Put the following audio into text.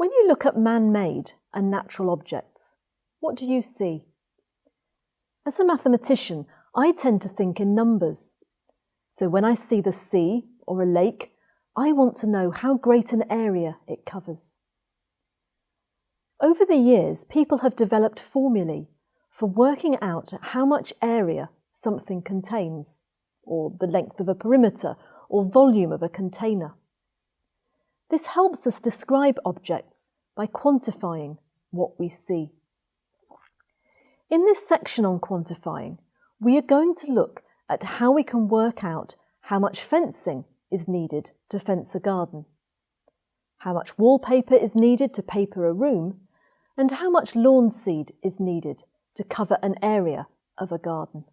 When you look at man-made and natural objects, what do you see? As a mathematician, I tend to think in numbers. So when I see the sea or a lake, I want to know how great an area it covers. Over the years, people have developed formulae for working out how much area something contains, or the length of a perimeter, or volume of a container. This helps us describe objects by quantifying what we see. In this section on quantifying, we are going to look at how we can work out how much fencing is needed to fence a garden, how much wallpaper is needed to paper a room, and how much lawn seed is needed to cover an area of a garden.